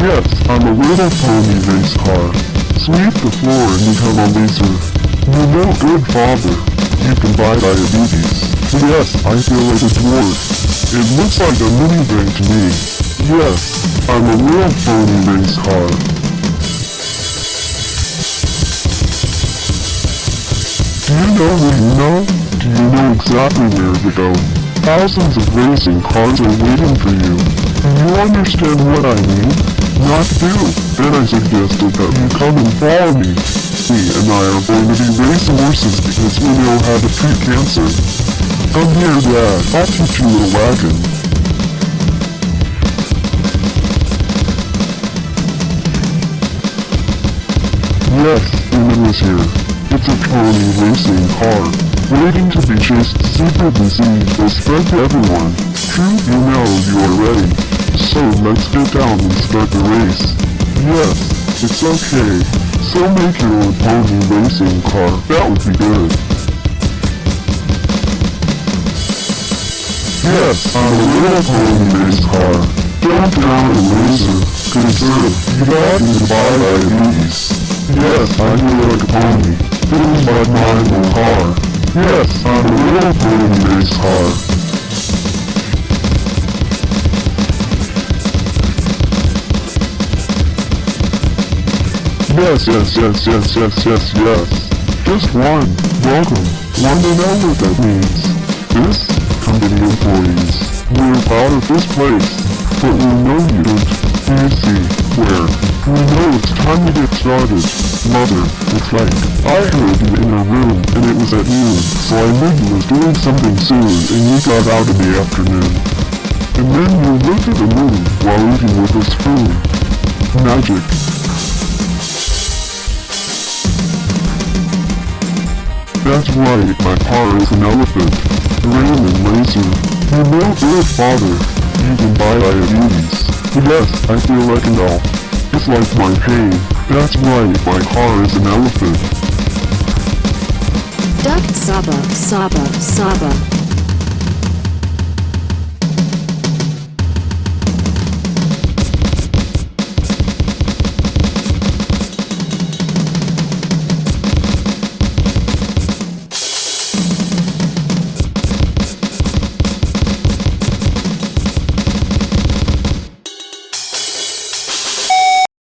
Yes, I'm a little pony race car. Sweep the floor and become a laser. You're no good father. You can buy diabetes. Yes, I feel like a dwarf. It looks like a minivan to me. Yes, I'm a real pony race car. Do you know who you know? Do you know exactly where to go? Thousands of racing cars are waiting for you. Do you understand what I mean? Not do. Then I suggested that you come and follow me. Me and I are going to be racing horses because we know how to treat cancer. Come here, Dad. I'll teach you a wagon. Yes, Eamon is here. It's a pony racing car, waiting to be chased super busy will spread to everyone. True, you know you are ready. So let's get down and start the race. Yes, it's okay. So make your own pony racing car, that would be good. Yes, I'm a little pony race car. Don't down a laser, conserve, you got me buy diabetes. Yes, I feel like a pony. Feels like my own car. Yes, I'm a little pony race car. Yes, yes, yes, yes, yes, yes, yes. Just one. Welcome. Want to know what that means? This? Company employees. We're proud of this place. But we know you don't. You see? Where? We know it's time to get started. Mother, it's like, I heard you in a room and it was at noon, so I knew you was doing something soon and you got out in the afternoon. And then you looked at the moon while eating with a spoon. Magic. That's right, my car is an elephant. Raymond Laser. You know good father. You can buy diabetes. Yes, I feel like an elf. It's like my pain. That's right, my car is an elephant. Duck Saba Saba Saba